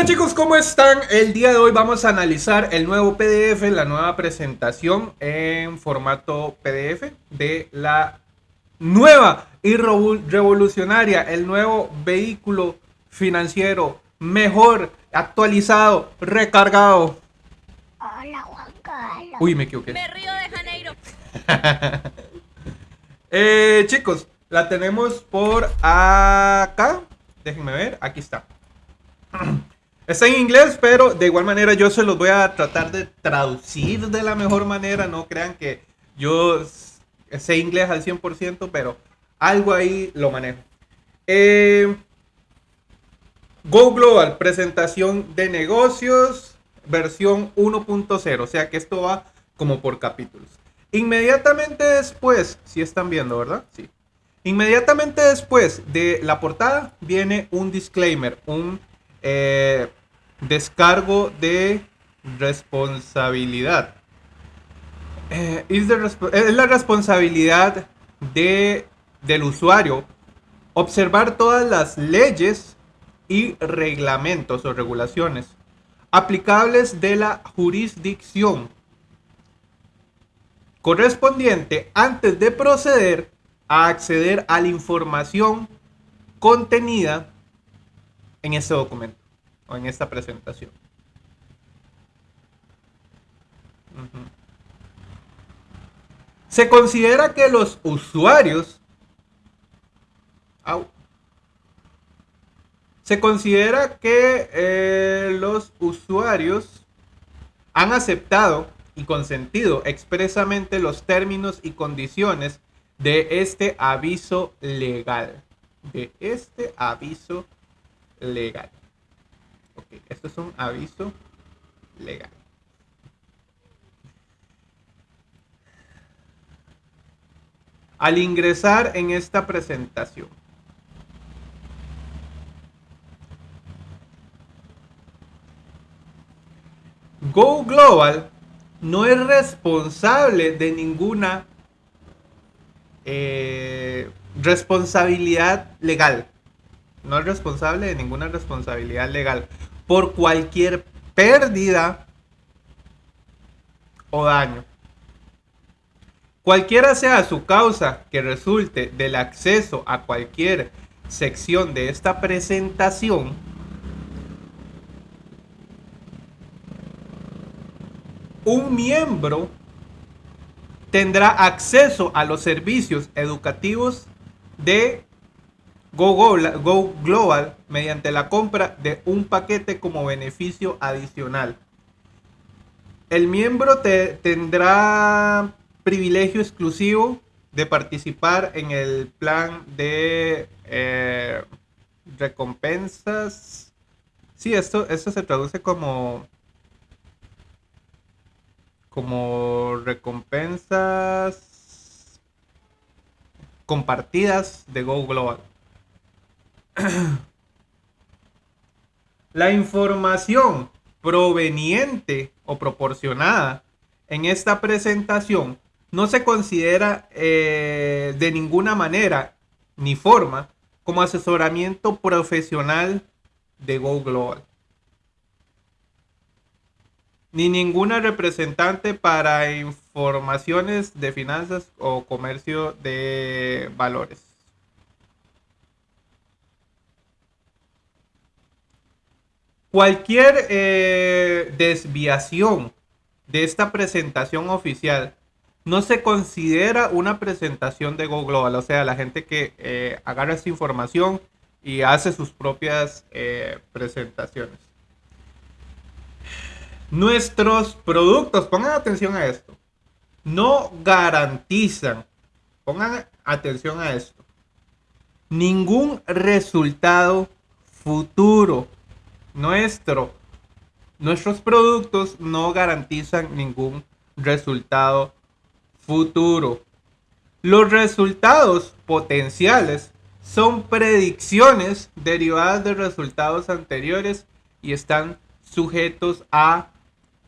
Hola chicos, ¿cómo están? El día de hoy vamos a analizar el nuevo PDF, la nueva presentación en formato PDF de la nueva y revolucionaria, el nuevo vehículo financiero mejor, actualizado, recargado. Hola Juan Carlos. Uy, me equivoqué. Me río de Janeiro. Eh, chicos, la tenemos por acá. Déjenme ver, aquí está. Está en inglés, pero de igual manera yo se los voy a tratar de traducir de la mejor manera. No crean que yo sé inglés al 100%, pero algo ahí lo manejo. Eh, Go Global, presentación de negocios, versión 1.0. O sea que esto va como por capítulos. Inmediatamente después, si están viendo, ¿verdad? Sí. Inmediatamente después de la portada viene un disclaimer, un eh, descargo de responsabilidad. Eh, es, la responsabilidad de, del usuario observar todas las leyes y reglamentos o regulaciones aplicables de la jurisdicción correspondiente antes de proceder a acceder a la información contenida en este documento en esta presentación. Se considera que los usuarios se considera que eh, los usuarios han aceptado y consentido expresamente los términos y condiciones de este aviso legal. De este aviso legal. Esto es un aviso legal. Al ingresar en esta presentación, Go Global no es responsable de ninguna eh, responsabilidad legal. No es responsable de ninguna responsabilidad legal por cualquier pérdida o daño. Cualquiera sea su causa que resulte del acceso a cualquier sección de esta presentación, un miembro tendrá acceso a los servicios educativos de Go, Global mediante la compra de un paquete como beneficio adicional. El miembro tendrá privilegio exclusivo de participar en el plan de eh, recompensas. Sí, esto, esto se traduce como como recompensas compartidas de Go Global. La información proveniente o proporcionada en esta presentación no se considera eh, de ninguna manera ni forma como asesoramiento profesional de Go Global ni ninguna representante para informaciones de finanzas o comercio de valores. Cualquier eh, desviación de esta presentación oficial no se considera una presentación de Go Global, o sea, la gente que eh, agarra esta información y hace sus propias eh, presentaciones. Nuestros productos, pongan atención a esto, no garantizan, pongan atención a esto, ningún resultado futuro. Nuestro, nuestros productos no garantizan ningún resultado futuro. Los resultados potenciales son predicciones derivadas de resultados anteriores y están sujetos a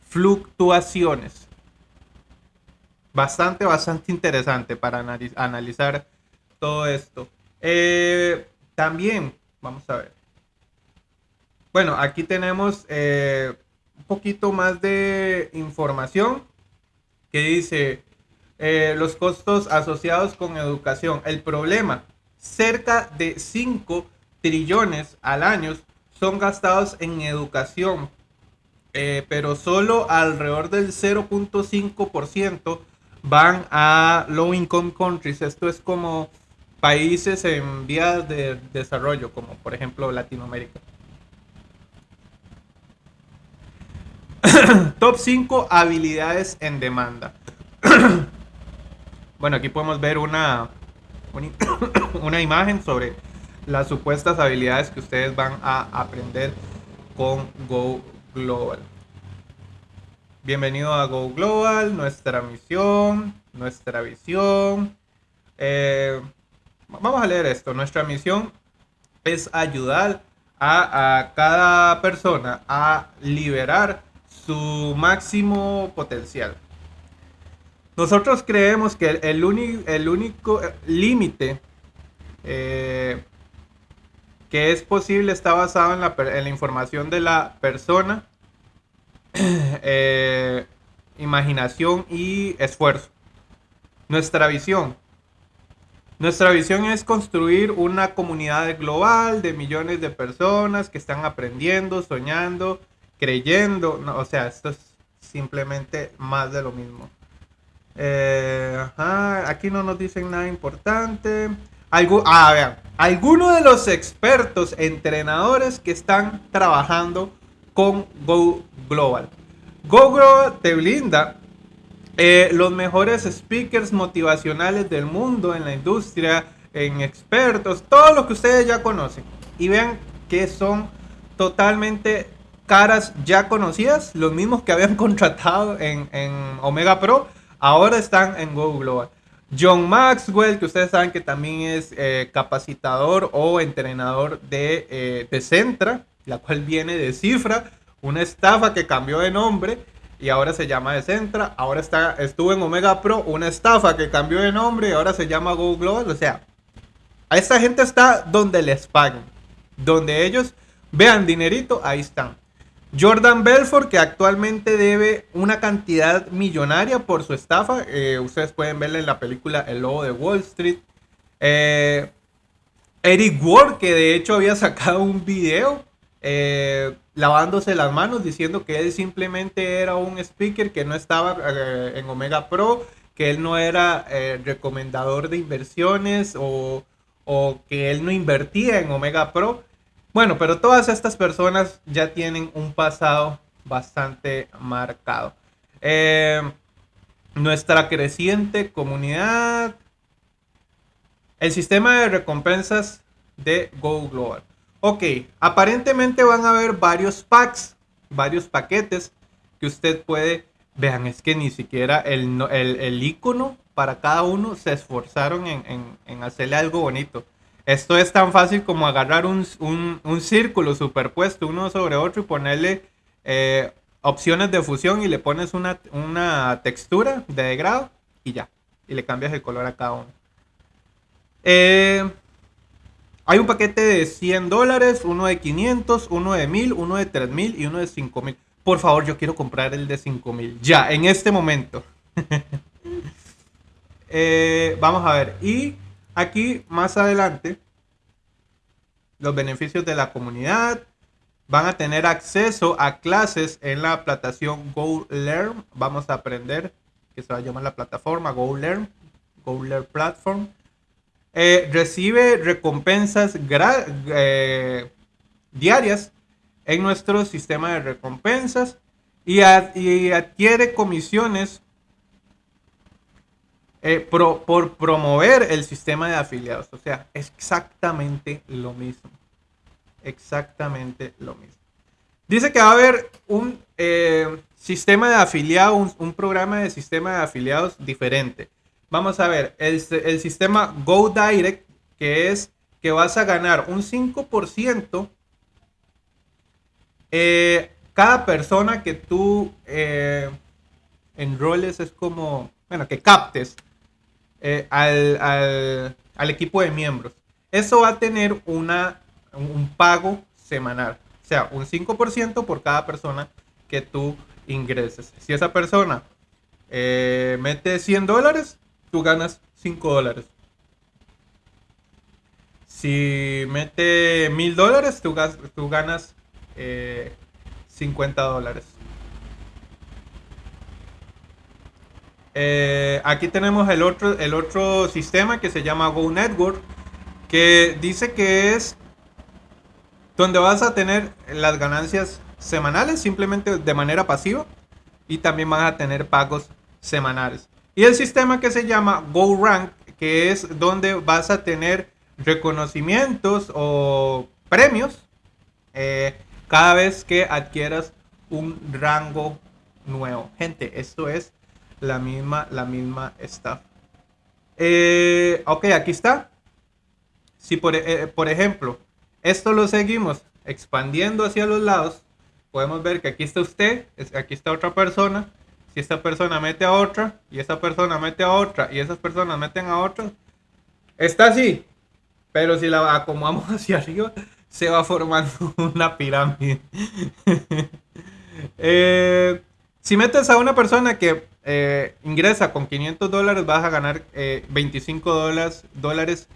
fluctuaciones. Bastante, bastante interesante para analizar todo esto. Eh, también, vamos a ver. Bueno, aquí tenemos eh, un poquito más de información que dice eh, los costos asociados con educación. El problema, cerca de 5 trillones al año son gastados en educación, eh, pero solo alrededor del 0.5% van a low income countries. Esto es como países en vías de desarrollo, como por ejemplo Latinoamérica. Top 5 habilidades en demanda. bueno, aquí podemos ver una, una imagen sobre las supuestas habilidades que ustedes van a aprender con Go Global. Bienvenido a Go Global, nuestra misión, nuestra visión. Eh, vamos a leer esto. Nuestra misión es ayudar a, a cada persona a liberar su máximo potencial. Nosotros creemos que el, el único límite eh, que es posible está basado en la, en la información de la persona, eh, imaginación y esfuerzo. Nuestra visión. Nuestra visión es construir una comunidad global de millones de personas que están aprendiendo, soñando creyendo, no, o sea, esto es simplemente más de lo mismo. Eh, aquí no nos dicen nada importante. Algo, ah, vean, algunos de los expertos entrenadores que están trabajando con Go Global. Go Global te brinda eh, los mejores speakers motivacionales del mundo en la industria, en expertos, todo lo que ustedes ya conocen. Y vean que son totalmente caras ya conocidas, los mismos que habían contratado en, Omega Pro, ahora están en Go Global. John Maxwell, que ustedes saben que también es eh, capacitador o entrenador de, eh, de Centra, la cual viene de Cifra, una estafa que cambió de nombre y ahora se llama de Centra. Ahora está, estuvo en Omega Pro, una estafa que cambió de nombre y ahora se llama Go Global. O sea, a esta gente está donde les pagan, donde ellos vean dinerito, ahí están. Jordan Belfort, que actualmente debe una cantidad millonaria por su estafa. Eh, ustedes pueden verla en la película El Lobo de Wall Street. Eh, Eric Ward, que de hecho había sacado un video eh, lavándose las manos, diciendo que él simplemente era un speaker que no estaba en Omega Pro, que él no era recomendador de inversiones o, o que él no invertía en Omega Pro. Bueno, pero todas estas personas ya tienen un pasado bastante marcado. Eh, nuestra creciente comunidad. El sistema de recompensas de Go Global. Ok, aparentemente van a haber varios packs, varios paquetes que usted puede... Vean, es que ni siquiera el, el, icono para cada uno se esforzaron en, en hacerle algo bonito. Esto es tan fácil como agarrar un, círculo superpuesto uno sobre otro y ponerle eh, opciones de fusión y le pones una, textura de degrado y ya. Y le cambias el color a cada uno. Eh, hay un paquete de 100 dólares, uno de 500, uno de 1000, uno de 3000 y uno de 5000. Por favor, yo quiero comprar el de 5000. Ya, en este momento. Eh, vamos a ver. Y Aquí más adelante, los beneficios de la comunidad van a tener acceso a clases en la plataforma GoLearn. Vamos a aprender, que se va a llamar la plataforma GoLearn, GoLearn Platform. Eh, recibe recompensas eh, diarias en nuestro sistema de recompensas y adquiere comisiones eh, por promover el sistema de afiliados. O sea, exactamente lo mismo. Exactamente lo mismo. Dice que va a haber un eh, sistema de afiliados, un, programa de sistema de afiliados diferente. Vamos a ver, el, sistema Go Direct, que es que vas a ganar un 5% eh, cada persona que tú enroles es como, bueno, que captes eh, al, equipo de miembros. Eso va a tener una, un pago semanal. sea, un 5% por cada persona que tú ingreses. Si esa persona eh, mete 100 dólares, tú ganas 5 dólares. Si mete 1000 dólares, tú, ganas 50 eh, dólares. Eh, aquí tenemos el otro, el otro sistema que se llama Go Network, que dice que es donde vas a tener las ganancias semanales simplemente de manera pasiva y también van a tener pagos semanales. Y el sistema que se llama GoRank, que es donde vas a tener reconocimientos o premios eh, cada vez que adquieras un rango nuevo. Gente, esto es la misma, la misma staff. Eh, ok, aquí está. Si por, eh, por ejemplo, esto lo seguimos expandiendo hacia los lados, podemos ver que aquí está usted, aquí está otra persona. Si esta persona mete a otra, y esta persona mete a otra, y esas personas meten a otra, está así. Pero si la acomodamos hacia arriba, se va formando una pirámide. Eh, si metes a una persona que eh, ingresa con 500 dólares, vas a ganar 25 eh, dólares, dólares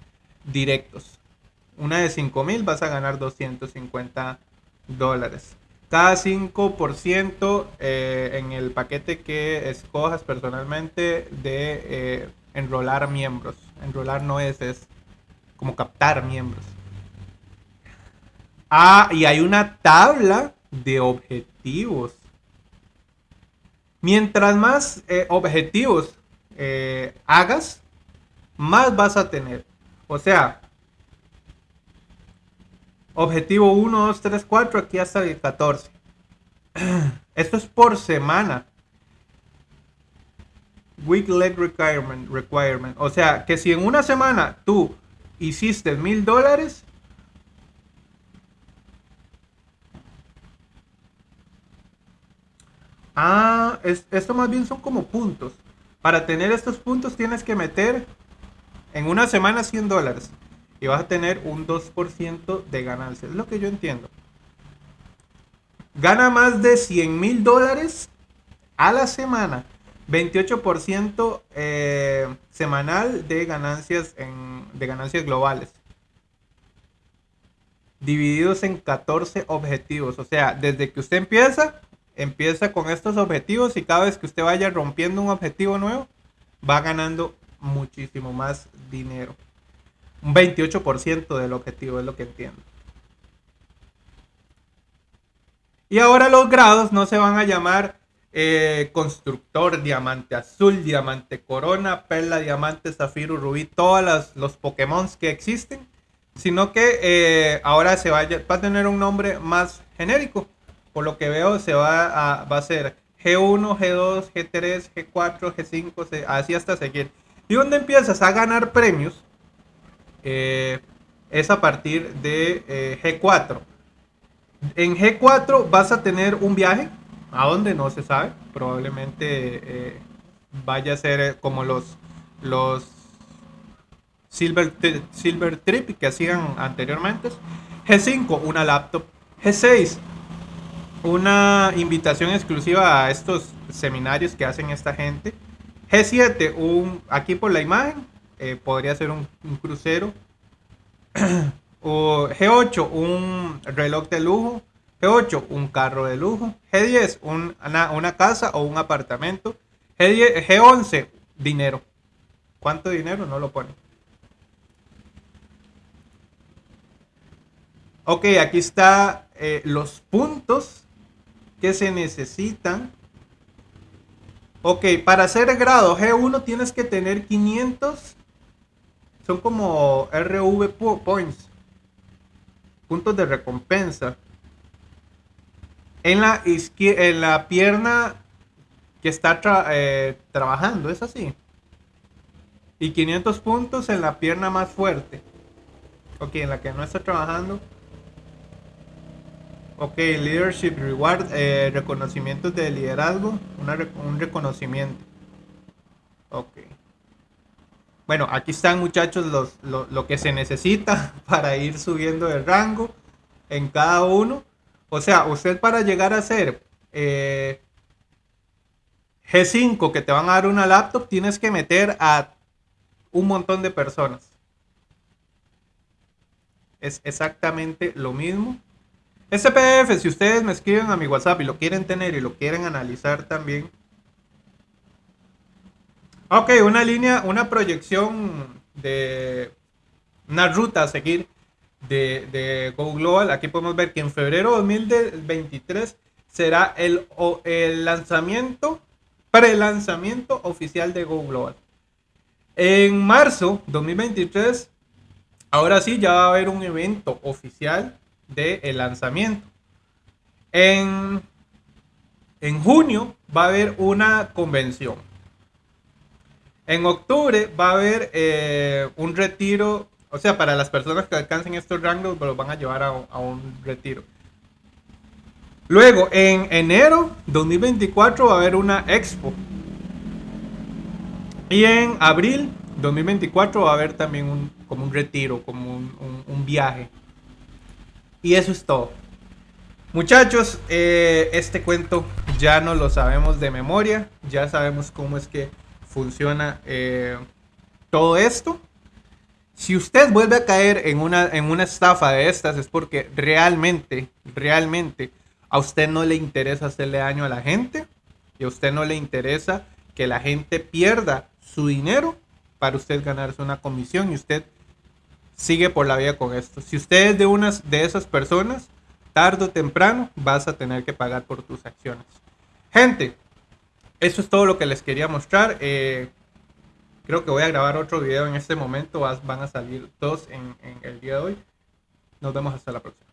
directos una de 5000 vas a ganar 250 dólares. Cada 5% eh, en el paquete que escojas personalmente de eh, enrolar miembros. Enrolar no es, es como captar miembros. Ah, y hay una tabla de objetivos. Mientras más eh, objetivos hagas, más vas a tener. O sea, Objetivo 1, 2, 3, 4, aquí hasta el 14. Esto es por semana. Week leg requirement, requirement. O sea, que si en una semana tú hiciste mil dólares, Ah, esto más bien son como puntos. Para tener estos puntos tienes que meter en una semana 100 dólares y vas a tener un 2% de ganancia. Es lo que yo entiendo. Gana más de 100 mil dólares a la semana. 28% eh, semanal de ganancias, en, de ganancias globales. Divididos en 14 objetivos. O sea, desde que usted empieza, empieza con estos objetivos y cada vez que usted vaya rompiendo un objetivo nuevo, va ganando muchísimo más dinero. Un 28% del objetivo es lo que entiendo. Y ahora los grados no se van a llamar eh, constructor, diamante azul, diamante corona, perla, diamante, zafiro, rubí, todos los Pokémon que existen, sino que eh, ahora se va a, tener un nombre más genérico. Por lo que veo, se va a, va a ser G1, G2, G3, G4, G5, así hasta seguir. Y donde empiezas a ganar premios, eh, es a partir de eh, G4. En G4 vas a tener un viaje, a donde no se sabe, probablemente eh, vaya a ser como los, los Silver, Silver Trip que hacían anteriormente. G5, una laptop. G6, una invitación exclusiva a estos seminarios que hacen esta gente. G7, un, aquí por la imagen, eh, podría ser un, crucero. o G8, un reloj de lujo. G8, un carro de lujo. G10, una, casa o un apartamento. G10, G11, dinero. ¿Cuánto dinero? No lo pone. Ok, aquí está eh, los puntos que se necesitan. Ok, para hacer grado G1 tienes que tener 500 son como RV points, puntos de recompensa. En la, en la pierna que está eh, trabajando, es así. Y 500 puntos en la pierna más fuerte. Ok, en la que no está trabajando. Ok, leadership reward, eh, reconocimientos de liderazgo, un reconocimiento. Ok. Bueno, aquí están muchachos lo, que se necesita para ir subiendo de rango en cada uno. O sea, usted para llegar a ser eh, G5 que te van a dar una laptop, tienes que meter a un montón de personas. Es exactamente lo mismo. PDF, si ustedes me escriben a mi WhatsApp y lo quieren tener y lo quieren analizar también. Ok, una línea, una proyección de una ruta a seguir de, de Go Global. Aquí podemos ver que en febrero de 2023 será el, el lanzamiento, pre-lanzamiento oficial de Go Global. En marzo 2023, ahora sí, ya va a haber un evento oficial del el lanzamiento. En, en junio va a haber una convención. En octubre va a haber eh, un retiro, o sea, para las personas que alcancen estos rangos, los van a llevar a, a un retiro. Luego, en enero 2024 va a haber una expo. Y en abril 2024 va a haber también un, como un retiro, como un, un viaje. Y eso es todo. Muchachos, eh, este cuento ya no lo sabemos de memoria. Ya sabemos cómo es que funciona eh, todo esto. Si usted vuelve a caer en una, en una estafa de estas es porque realmente, realmente a usted no le interesa hacerle daño a la gente y a usted no le interesa que la gente pierda su dinero para usted ganarse una comisión y usted sigue por la vida con esto. Si usted es de unas de esas personas, tarde o temprano vas a tener que pagar por tus acciones. Gente, eso es todo lo que les quería mostrar. Eh, creo que voy a grabar otro video en este momento. Van a salir dos en, en el día de hoy. Nos vemos hasta la próxima.